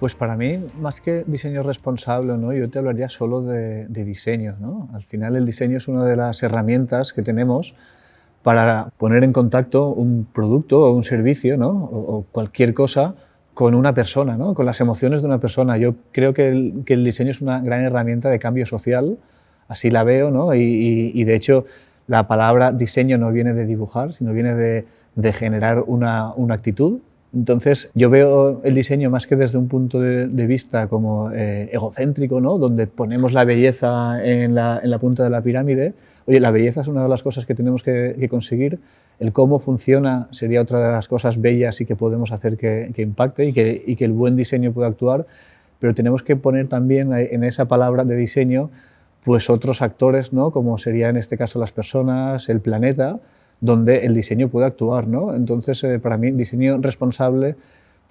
Pues para mí, más que diseño responsable, ¿no? yo te hablaría solo de, diseño. ¿no? Al final el diseño es una de las herramientas que tenemos para poner en contacto un producto o un servicio ¿no? o, cualquier cosa con una persona, ¿no? con las emociones de una persona. Yo creo que el, diseño es una gran herramienta de cambio social, así la veo, ¿no? y, de hecho la palabra diseño no viene de dibujar, sino viene de, generar una actitud, entonces, yo veo el diseño más que desde un punto de, vista como eh, egocéntrico, ¿no? donde ponemos la belleza en la, punta de la pirámide. Oye, la belleza es una de las cosas que tenemos que, conseguir. El cómo funciona sería otra de las cosas bellas y que podemos hacer que, impacte y que, y que el buen diseño pueda actuar. Pero tenemos que poner también en esa palabra de diseño pues otros actores, ¿no? como sería en este caso las personas, el planeta, donde el diseño puede actuar. ¿no? Entonces, eh, para mí, diseño responsable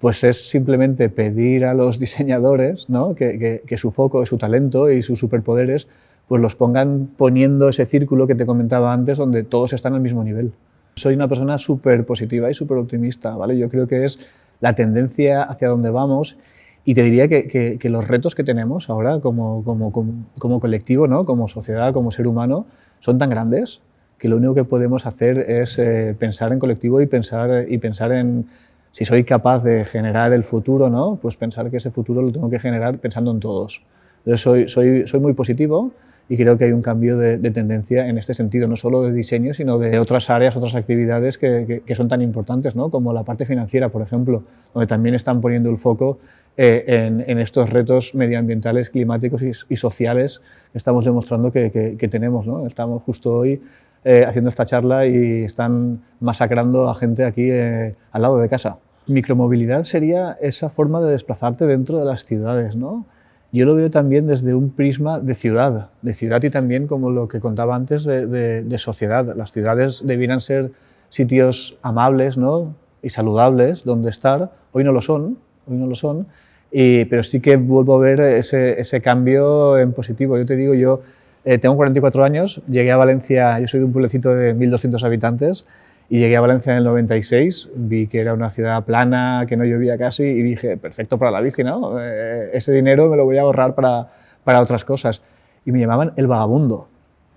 pues es simplemente pedir a los diseñadores ¿no? que, su foco, su talento y sus superpoderes pues los pongan poniendo ese círculo que te comentaba antes, donde todos están al mismo nivel. Soy una persona súper positiva y súper optimista, ¿vale? Yo creo que es la tendencia hacia donde vamos y te diría que, que, los retos que tenemos ahora como, como, como, como colectivo, ¿no? como sociedad, como ser humano, son tan grandes que lo único que podemos hacer es eh, pensar en colectivo y pensar, y pensar en si soy capaz de generar el futuro, ¿no? pues pensar que ese futuro lo tengo que generar pensando en todos. Entonces soy, soy, soy muy positivo y creo que hay un cambio de, tendencia en este sentido, no solo de diseño, sino de otras áreas, otras actividades que, que, son tan importantes, ¿no? como la parte financiera, por ejemplo, donde también están poniendo el foco eh, en, en, estos retos medioambientales, climáticos y, y sociales que estamos demostrando que, que tenemos. ¿no? Estamos justo hoy eh, haciendo esta charla y están masacrando a gente aquí eh, al lado de casa. Micromovilidad sería esa forma de desplazarte dentro de las ciudades, ¿no? Yo lo veo también desde un prisma de ciudad, de ciudad y también como lo que contaba antes de, sociedad. Las ciudades debieran ser sitios amables ¿no? y saludables donde estar. Hoy no lo son, hoy no lo son, y, pero sí que vuelvo a ver ese, ese cambio en positivo. Yo te digo, yo eh, tengo 44 años, llegué a Valencia, yo soy de un pueblecito de 1.200 habitantes, y llegué a Valencia en el 96, vi que era una ciudad plana, que no llovía casi, y dije, perfecto para la bici, ¿no? Eh, ese dinero me lo voy a ahorrar para, para otras cosas. Y me llamaban el vagabundo,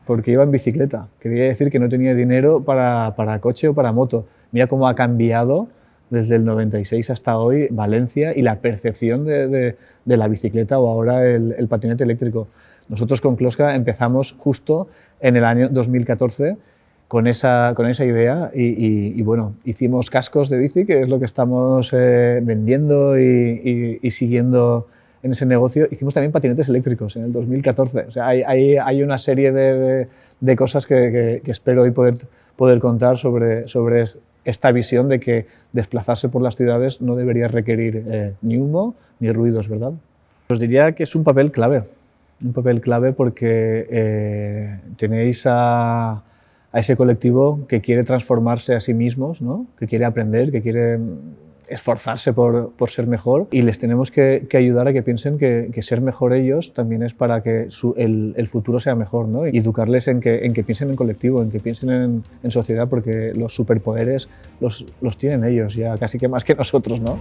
porque iba en bicicleta. Quería decir que no tenía dinero para, para coche o para moto. Mira cómo ha cambiado desde el 96 hasta hoy Valencia y la percepción de, de, de la bicicleta o ahora el, el patinete eléctrico. Nosotros con Kloska empezamos justo en el año 2014 con esa, con esa idea y, bueno, hicimos cascos de bici, que es lo que estamos eh, vendiendo y, siguiendo en ese negocio. Hicimos también patinetes eléctricos en el 2014. O sea, hay, hay, hay una serie de, de, cosas que, que, espero hoy poder, poder contar sobre, sobre esta visión de que desplazarse por las ciudades no debería requerir eh, ni humo ni ruidos, ¿verdad? Os diría que es un papel clave un papel clave porque eh, tenéis a, ese colectivo que quiere transformarse a sí mismos, ¿no? que quiere aprender, que quiere esforzarse por, por ser mejor y les tenemos que, ayudar a que piensen que, ser mejor ellos también es para que el, el, futuro sea mejor ¿no? y educarles en que, en que piensen en colectivo, en que piensen en, en sociedad porque los superpoderes los, los tienen ellos ya casi que más que nosotros. ¿no?